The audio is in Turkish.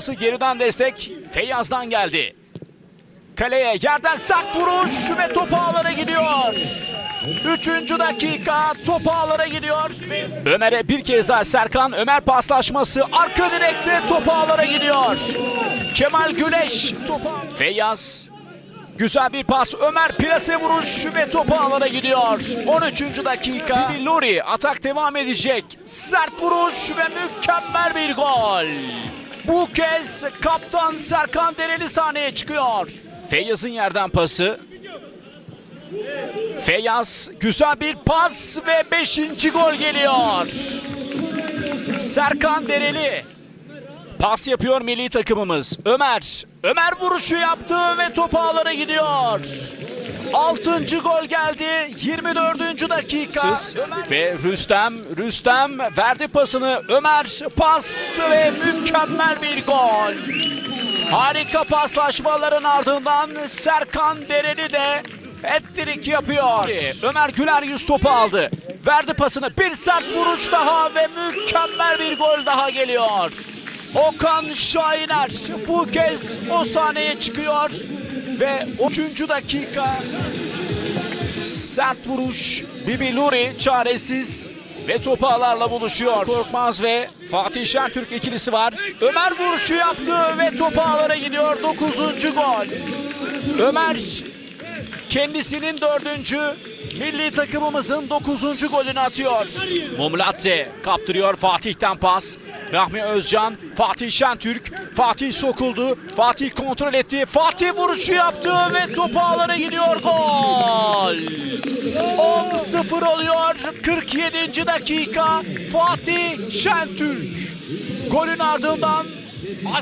Geriden destek Feyyaz'dan geldi. Kaleye yerden sert vuruş ve top ağlara gidiyor. Üçüncü dakika top ağlara gidiyor. Ömer'e bir kez daha Serkan Ömer paslaşması arka direkte top ağlara gidiyor. Kemal Güneş topa. Feyyaz Güzel bir pas. Ömer plase vuruş ve topu alana gidiyor. 13. dakika. Bibi Luri atak devam edecek. Sert vuruş ve mükemmel bir gol. Bu kez kaptan Serkan Dereli sahneye çıkıyor. Feyyaz'ın yerden pası. Feyyaz güzel bir pas ve 5. gol geliyor. Serkan Dereli Pas yapıyor milli takımımız. Ömer. Ömer vuruşu yaptı ve top ağlara gidiyor. Altıncı gol geldi. 24. dakika. Ve Rüstem. Rüstem verdi pasını. Ömer pas ve mükemmel bir gol. Harika paslaşmaların ardından Serkan Dereli de hat-trick yapıyor. Ömer Güler yüz topu aldı. Verdi pasını. Bir sert vuruş daha ve mükemmel bir gol daha geliyor. Okan Şahiner bu kez o sahneye çıkıyor ve 3. dakika sert vuruş Bibi Luri çaresiz ve topu ağlarla buluşuyor. Korkmaz ve Fatih Şentürk ikilisi var. Ömer vuruşu yaptı ve topu ağlara gidiyor. 9. gol. Ömer kendisinin dördüncü milli takımımızın 9. golünü atıyor. Mumlatze kaptırıyor Fatih'ten pas. Rahmi Özcan, Fatih Şentürk, Fatih sokuldu, Fatih kontrol etti, Fatih vuruşu yaptı ve topu ağlara gidiyor gol. 10-0 oluyor 47. dakika Fatih Şentürk. Golün ardından